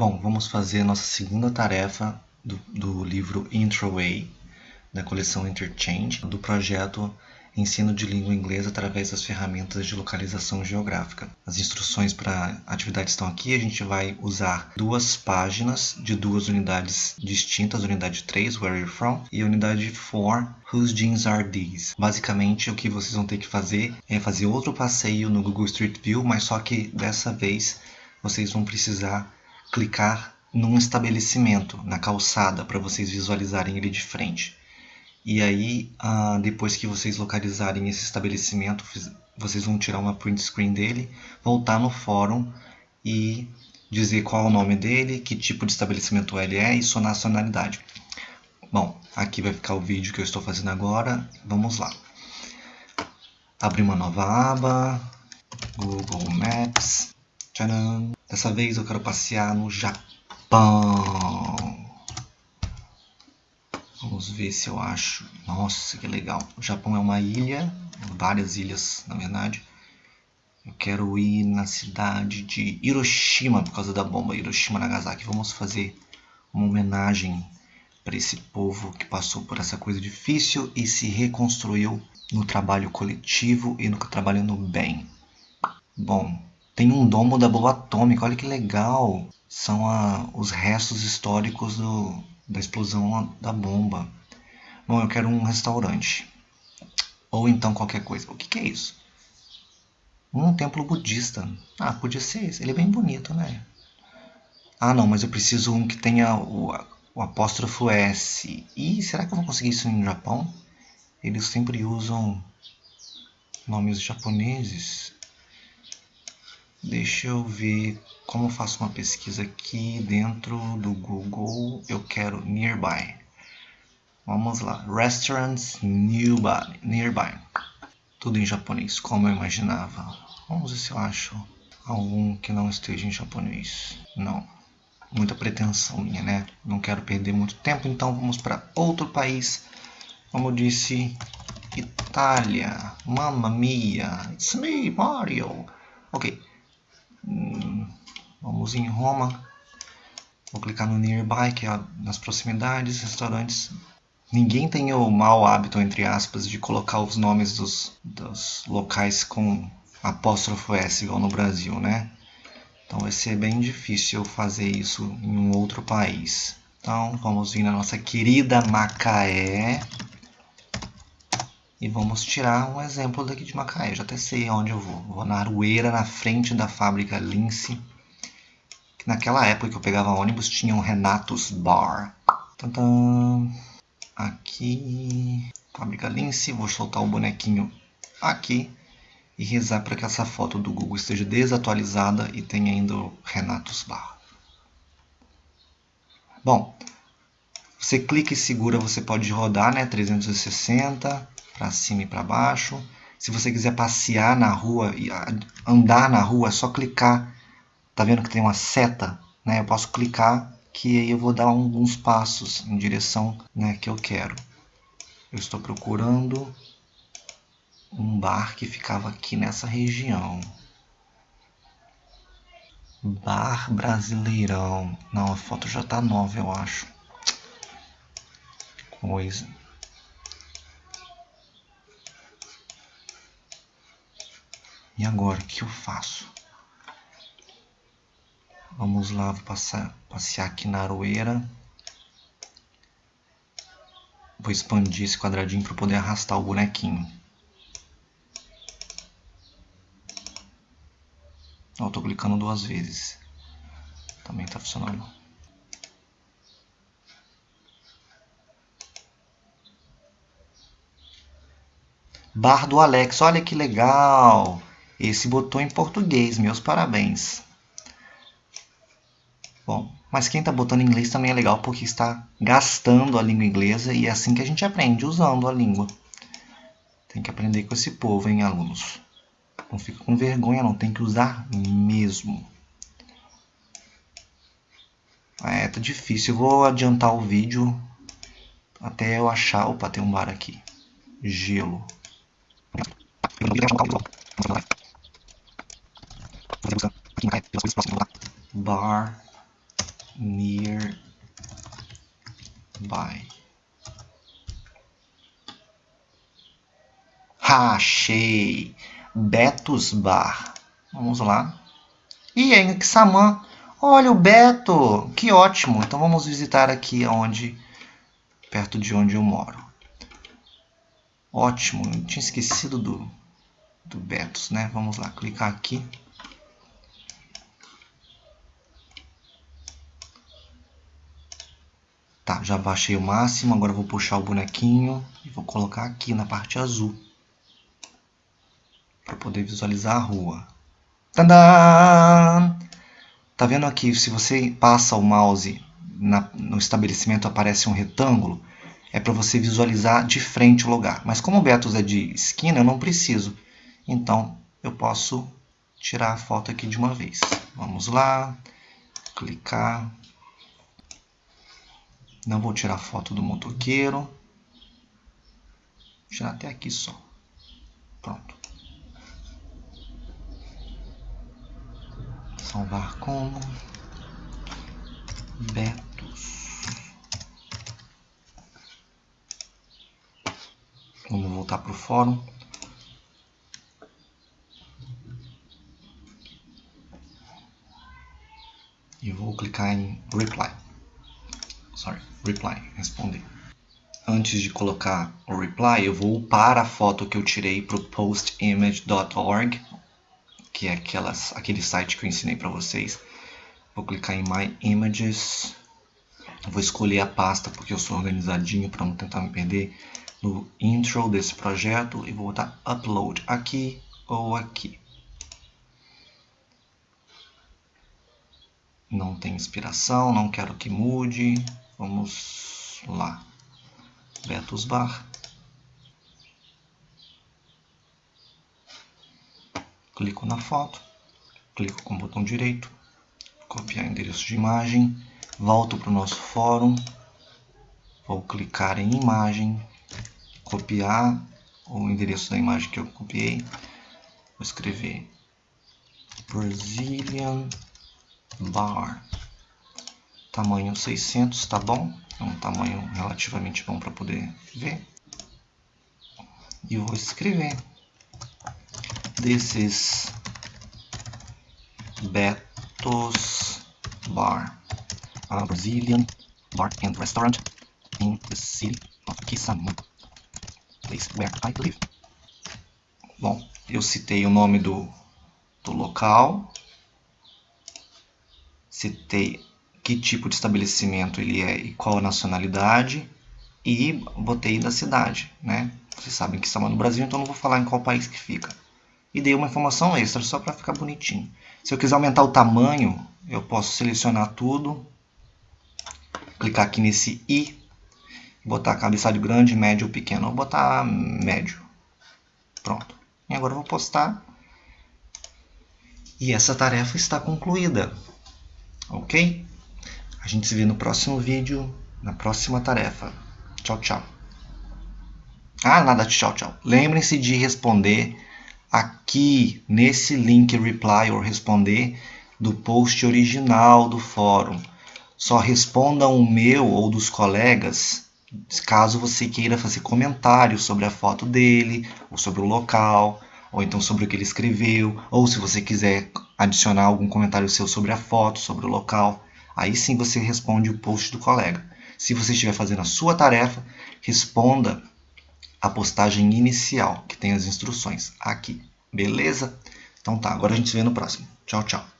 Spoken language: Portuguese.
Bom, vamos fazer a nossa segunda tarefa do, do livro Intro-Way, da coleção Interchange, do projeto Ensino de Língua Inglesa através das ferramentas de localização geográfica. As instruções para a atividade estão aqui. A gente vai usar duas páginas de duas unidades distintas, unidade 3, Where are you from? E unidade 4, Whose jeans are these? Basicamente, o que vocês vão ter que fazer é fazer outro passeio no Google Street View, mas só que dessa vez vocês vão precisar clicar num estabelecimento, na calçada, para vocês visualizarem ele de frente. E aí, uh, depois que vocês localizarem esse estabelecimento, vocês vão tirar uma print screen dele, voltar no fórum e dizer qual é o nome dele, que tipo de estabelecimento ele é e sua nacionalidade. Bom, aqui vai ficar o vídeo que eu estou fazendo agora. Vamos lá. Abrir uma nova aba, Google Maps. Tcharam! Dessa vez eu quero passear no Japão. Vamos ver se eu acho. Nossa, que legal. O Japão é uma ilha, várias ilhas, na verdade. Eu quero ir na cidade de Hiroshima por causa da bomba Hiroshima Nagasaki. Vamos fazer uma homenagem para esse povo que passou por essa coisa difícil e se reconstruiu no trabalho coletivo e no trabalho no bem. Bom, tem um domo da bomba atômica, olha que legal. São a, os restos históricos do, da explosão da bomba. Bom, eu quero um restaurante. Ou então qualquer coisa. O que, que é isso? Um templo budista. Ah, podia ser esse. Ele é bem bonito, né? Ah, não, mas eu preciso um que tenha o, o apóstrofo S. E será que eu vou conseguir isso no Japão? Eles sempre usam nomes japoneses. Deixa eu ver como eu faço uma pesquisa aqui dentro do Google. Eu quero nearby. Vamos lá. Restaurants nearby. nearby. Tudo em japonês, como eu imaginava. Vamos ver se eu acho algum que não esteja em japonês. Não. Muita pretensão minha, né? Não quero perder muito tempo, então vamos para outro país. Como eu disse, Itália. Mamma mia. It's me, Mario. Ok. Hum, vamos em Roma. Vou clicar no Nearby, que é nas proximidades, restaurantes. Ninguém tem o mau hábito, entre aspas, de colocar os nomes dos, dos locais com apóstrofo S, igual no Brasil, né? Então vai ser bem difícil fazer isso em um outro país. Então vamos vir na nossa querida Macaé. E vamos tirar um exemplo daqui de Macaé. Já até sei onde eu vou. Vou na Arueira, na frente da fábrica Lince. Que naquela época que eu pegava ônibus tinha um Renatos Bar. Tantã. Aqui. Fábrica Lince. Vou soltar o bonequinho aqui. E rezar para que essa foto do Google esteja desatualizada e tenha ainda o Renatos Bar. Bom, você clica e segura, você pode rodar, né? 360 para cima e para baixo. Se você quiser passear na rua e andar na rua, é só clicar. Tá vendo que tem uma seta? Né? Eu posso clicar que aí eu vou dar alguns passos em direção né, que eu quero. Eu estou procurando um bar que ficava aqui nessa região. Bar Brasileirão. Não, a foto já tá nova, eu acho. Coisa. E agora, o que eu faço? Vamos lá, vou passar, passear aqui na aroeira. Vou expandir esse quadradinho para poder arrastar o bonequinho. Ó, eu tô clicando duas vezes. Também está funcionando. Bar do Alex, olha que legal! Esse botou em português, meus parabéns. Bom, mas quem está botando em inglês também é legal porque está gastando a língua inglesa e é assim que a gente aprende, usando a língua. Tem que aprender com esse povo, hein, alunos? Não fica com vergonha, não. Tem que usar mesmo. É, tá difícil. Eu vou adiantar o vídeo até eu achar... Opa, tem um bar aqui. Gelo. Bar nearby. Achei! Betos Bar. Vamos lá. E aí, Xamã. Olha o Beto! Que ótimo! Então vamos visitar aqui onde, perto de onde eu moro. Ótimo! Eu tinha esquecido do, do Betos, né? Vamos lá, clicar aqui. Já baixei o máximo, agora vou puxar o bonequinho e vou colocar aqui na parte azul para poder visualizar a rua. Tadã! Tá vendo aqui, se você passa o mouse na, no estabelecimento aparece um retângulo, é para você visualizar de frente o lugar. Mas como o Betos é de esquina, eu não preciso. Então, eu posso tirar a foto aqui de uma vez. Vamos lá, clicar. Não vou tirar foto do motoqueiro. Vou tirar até aqui só. Pronto. salvar como Betos. Vamos voltar para o fórum. E vou clicar em Reply. Sorry, Reply, responder. Antes de colocar o reply, eu vou upar a foto que eu tirei para o postimage.org que é aquelas, aquele site que eu ensinei para vocês. Vou clicar em My Images. Vou escolher a pasta porque eu sou organizadinho para não tentar me perder no intro desse projeto e vou botar Upload aqui ou aqui. Não tem inspiração, não quero que mude. Vamos lá. Betos Bar. clico na foto, clico com o botão direito, copiar endereço de imagem, volto para o nosso fórum, vou clicar em imagem, copiar o endereço da imagem que eu copiei, vou escrever Brazilian Bar, tamanho 600, tá bom? É um tamanho relativamente bom para poder ver. E vou escrever is Beto's Bar, a Brazilian bar and restaurant in the city of Kisamu, place where I live. Bom, eu citei o nome do, do local, citei que tipo de estabelecimento ele é e qual a nacionalidade, e botei da cidade, né? Vocês sabem que estamos no Brasil, então não vou falar em qual país que fica e dei uma informação extra só para ficar bonitinho. Se eu quiser aumentar o tamanho, eu posso selecionar tudo, clicar aqui nesse i, botar cabeçalho grande, médio ou pequeno. Vou botar médio. Pronto. E agora eu vou postar. E essa tarefa está concluída. Ok? A gente se vê no próximo vídeo, na próxima tarefa. Tchau, tchau. Ah, nada de tchau, tchau. Lembrem-se de responder aqui nesse link reply ou responder do post original do fórum. Só respondam o meu ou dos colegas caso você queira fazer comentários sobre a foto dele, ou sobre o local, ou então sobre o que ele escreveu, ou se você quiser adicionar algum comentário seu sobre a foto, sobre o local, aí sim você responde o post do colega. Se você estiver fazendo a sua tarefa, responda a postagem inicial, que tem as instruções aqui. Beleza? Então tá, agora a gente se vê no próximo. Tchau, tchau.